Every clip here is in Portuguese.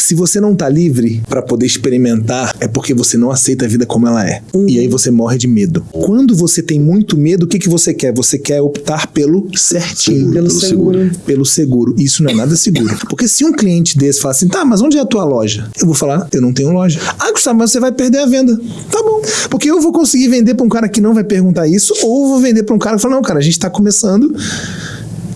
Se você não tá livre para poder experimentar, é porque você não aceita a vida como ela é. Uhum. E aí você morre de medo. Quando você tem muito medo, o que, que você quer? Você quer optar pelo certinho. Pelo, pelo seguro. seguro. Pelo seguro. Isso não é nada seguro. Porque se um cliente desse fala assim, tá, mas onde é a tua loja? Eu vou falar, eu não tenho loja. Ah, Gustavo, mas você vai perder a venda. Tá bom. Porque eu vou conseguir vender para um cara que não vai perguntar isso, ou eu vou vender para um cara que fala, não, cara, a gente tá começando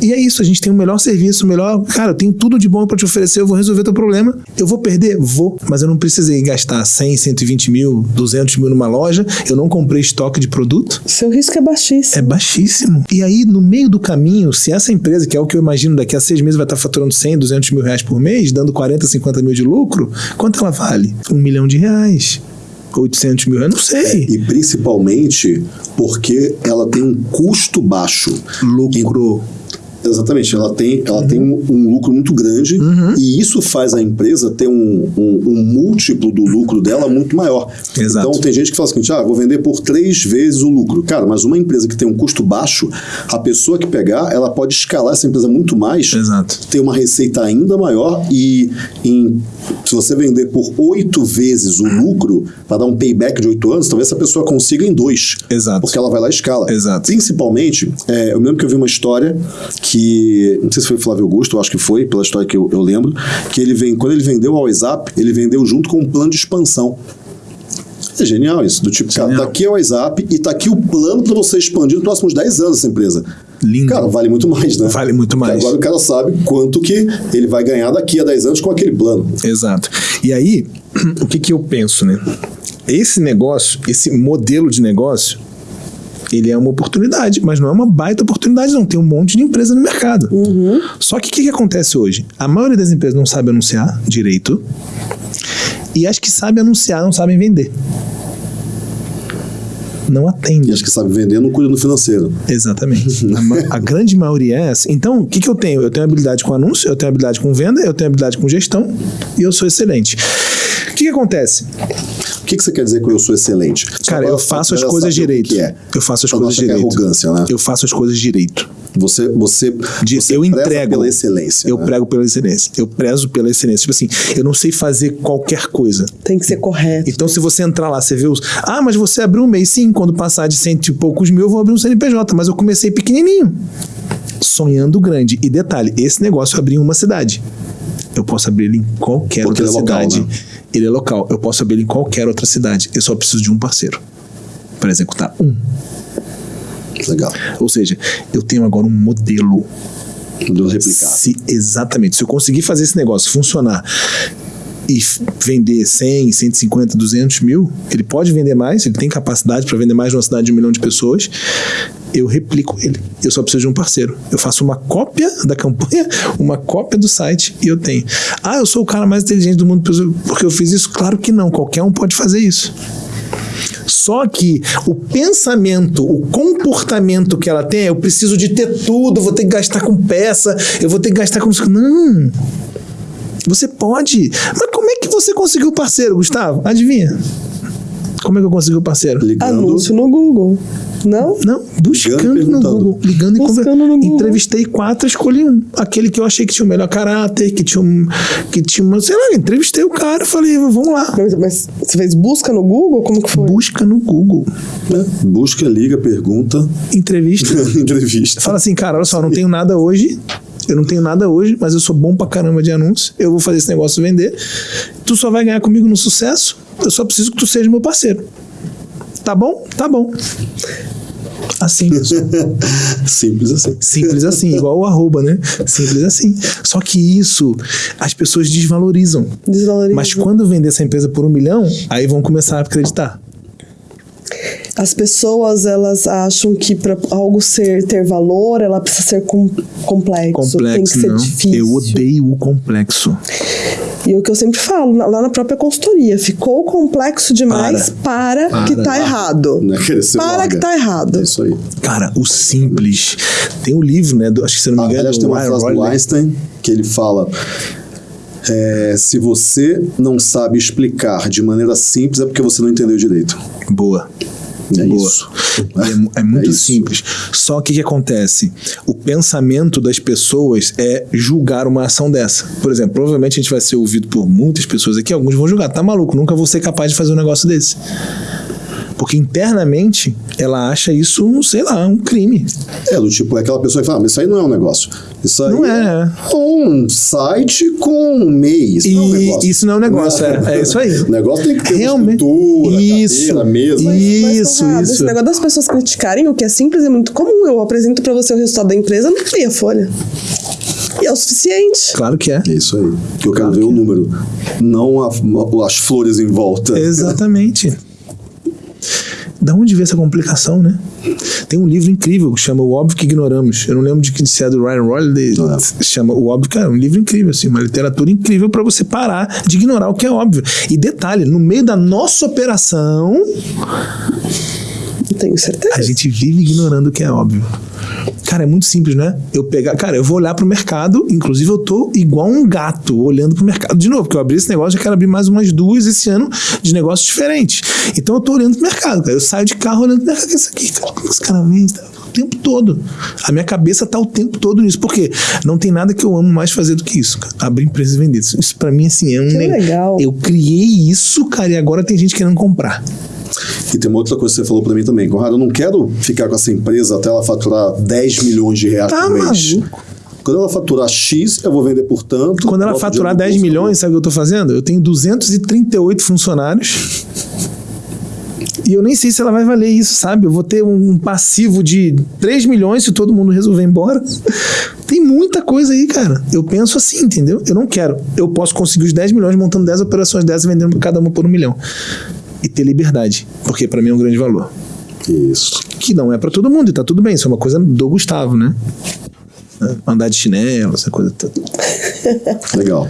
e é isso, a gente tem o melhor serviço, o melhor. Cara, eu tenho tudo de bom para te oferecer, eu vou resolver teu problema. Eu vou perder? Vou. Mas eu não precisei gastar 100, 120 mil, 200 mil numa loja. Eu não comprei estoque de produto. Seu risco é baixíssimo. É baixíssimo. E aí, no meio do caminho, se essa empresa, que é o que eu imagino daqui a seis meses, vai estar faturando 100, 200 mil reais por mês, dando 40, 50 mil de lucro, quanto ela vale? Um milhão de reais. 800 mil, eu não sei. É, e principalmente porque ela tem um custo baixo. Lucro. Exatamente, ela tem, ela uhum. tem um, um, lucro muito grande uhum. e isso faz a empresa ter um, um, um, múltiplo do lucro dela muito maior. Exato. Então tem gente que fala assim, ah, vou vender por três vezes o lucro. Cara, mas uma empresa que tem um custo baixo, a pessoa que pegar, ela pode escalar essa empresa muito mais, Exato. ter uma receita ainda maior e em, se você vender por oito vezes o lucro, para dar um payback de oito anos, talvez essa pessoa consiga em dois. Exato. Porque ela vai lá e escala. Exato. Principalmente, é, eu lembro que eu vi uma história que que não sei se foi Flávio Augusto, eu acho que foi, pela história que eu, eu lembro, que ele vem, quando ele vendeu ao WhatsApp, ele vendeu junto com um plano de expansão. É genial isso, do tipo, genial. cara, tá aqui é o WhatsApp e tá aqui o plano para você expandir nos próximos 10 anos essa empresa. Lindo. Cara, vale muito mais, né? Vale muito mais. Porque agora o cara sabe quanto que ele vai ganhar daqui a 10 anos com aquele plano. Exato. E aí, o que que eu penso, né? Esse negócio, esse modelo de negócio, ele é uma oportunidade, mas não é uma baita oportunidade, não. Tem um monte de empresa no mercado. Uhum. Só que o que, que acontece hoje? A maioria das empresas não sabe anunciar direito e as que sabem anunciar não sabem vender não atende. E as que sabem vender não cuidam do financeiro. Exatamente. a, a, grande maioria é essa. Então, o que, que eu tenho? Eu tenho habilidade com anúncio, eu tenho habilidade com venda, eu tenho habilidade com gestão e eu sou excelente. O que, que acontece? O que, que você quer dizer com eu sou excelente? Cara, eu faço as coisas direito. É. Eu faço as coisas direito. É arrogância, né? Eu faço as coisas direito. Você, você, de, você eu entrego pela excelência. Eu né? prego pela excelência. Eu prezo pela excelência. Tipo assim, eu não sei fazer qualquer coisa. Tem que ser correto. Então, se você entrar lá, você vê os. Ah, mas você abriu um mês. Sim, quando passar de cento e poucos mil, eu vou abrir um CNPJ. Mas eu comecei pequenininho. Sonhando grande. E detalhe, esse negócio eu abri em uma cidade. Eu posso abrir ele em qualquer Porque outra é local, cidade. Né? Ele é local. Eu posso abrir ele em qualquer outra cidade. Eu só preciso de um parceiro para executar um. Legal. Ou seja, eu tenho agora um modelo do replicado. Se, exatamente. Se eu conseguir fazer esse negócio funcionar e vender 100, 150, 200 mil, ele pode vender mais, ele tem capacidade para vender mais numa cidade de um milhão de pessoas. Eu replico ele. Eu só preciso de um parceiro. Eu faço uma cópia da campanha, uma cópia do site e eu tenho. Ah, eu sou o cara mais inteligente do mundo porque eu fiz isso? Claro que não. Qualquer um pode fazer isso. Só que o pensamento, o comportamento que ela tem, é, eu preciso de ter tudo, vou ter que gastar com peça, eu vou ter que gastar com. Não! Você pode. Mas como é que você conseguiu parceiro, Gustavo? Adivinha? Como é que eu consegui o parceiro? Ligando. Anúncio no Google. Não? Não, buscando no Google. Ligando e conversando. Entrevistei quatro, escolhi um. Aquele que eu achei que tinha o melhor caráter, que tinha um. Que tinha uma. Sei lá, entrevistei o cara, falei, vamos lá. Mas, mas você fez busca no Google? Como que foi? Busca no Google. É, busca, liga, pergunta. Entrevista. Entrevista. Fala assim, cara, olha só, não tenho nada hoje. Eu não tenho nada hoje, mas eu sou bom pra caramba de anúncio. Eu vou fazer esse negócio vender. Tu só vai ganhar comigo no sucesso. Eu só preciso que tu seja meu parceiro. Tá bom? Tá bom. Assim. Simples assim. Simples assim, igual o arroba, né? Simples assim. Só que isso as pessoas desvalorizam. Desvalorizam. Mas quando vender essa empresa por um milhão, aí vão começar a acreditar. As pessoas elas acham que para algo ser ter valor, ela precisa ser com, complexo, complexo, tem que ser não. difícil. Eu odeio o complexo. E o que eu sempre falo, lá na própria consultoria, ficou complexo demais para, para, para que tá errado. É que para larga. que tá errado. É isso aí. Cara, o simples. Tem um livro, né? Do, acho que se não me ah, engano. Aliás, tem uma frase do Einstein que ele fala. É, se você não sabe explicar de maneira simples, é porque você não entendeu direito. Boa. É Boa. isso. É, é muito é simples. Só que o que acontece? O pensamento das pessoas é julgar uma ação dessa. Por exemplo, provavelmente a gente vai ser ouvido por muitas pessoas aqui, alguns vão julgar. Tá maluco, nunca vou ser capaz de fazer um negócio desse. Porque internamente ela acha isso, sei lá, um crime. É, do tipo, é aquela pessoa que fala, ah, mas isso aí não é um negócio. Isso aí não é. é um site com um mês. Isso não é um negócio. Isso não é um negócio, é, é isso aí. O negócio tem que ter Realmente. estrutura, isso, cadeira, mesa. Mas, isso, mas, isso. Esse negócio das pessoas criticarem o que é simples é muito comum. Eu apresento para você o resultado da empresa, não cria folha. E é o suficiente. Claro que é. É isso aí. Que eu quero ver que o é. número. Não a, as flores em volta. Exatamente. Da onde veio essa complicação, né? Tem um livro incrível que chama O Óbvio que Ignoramos. Eu não lembro de que se é do Ryan. É. Chama O Óbvio, cara, é um livro incrível, assim, uma literatura incrível para você parar de ignorar o que é óbvio. E detalhe, no meio da nossa operação. Tenho certeza. A gente vive ignorando o que é óbvio. Cara, é muito simples, né? Eu pegar, cara, eu vou olhar pro mercado, inclusive eu tô igual um gato olhando pro mercado. De novo, porque eu abri esse negócio, já quero abrir mais umas duas esse ano de negócios diferentes. Então eu tô olhando pro mercado, cara. Eu saio de carro olhando pro mercado. É isso aqui, cara? O que esse cara vem? O tempo todo. A minha cabeça tá o tempo todo nisso. Porque não tem nada que eu amo mais fazer do que isso, cara. Abrir empresa e vender. Isso, isso pra mim, assim, é um. Que legal. Eu criei isso, cara, e agora tem gente querendo comprar. E tem uma outra coisa que você falou para mim também, Conrado, eu não quero ficar com essa empresa até ela faturar 10 milhões de reais tá, por mês. Quando ela faturar X, eu vou vender por tanto. Quando ela faturar 10 milhões, sabe o que eu estou fazendo? Eu tenho 238 funcionários. E eu nem sei se ela vai valer isso, sabe? Eu vou ter um passivo de 3 milhões se todo mundo resolver ir embora. Tem muita coisa aí, cara. Eu penso assim, entendeu? Eu não quero. Eu posso conseguir os 10 milhões montando 10 operações dessas e vendendo cada uma por um milhão e ter liberdade, porque para mim é um grande valor. Isso. Que não é para todo mundo, e tá tudo bem, isso é uma coisa do Gustavo, né? Andar de chinelo, essa coisa toda. Legal.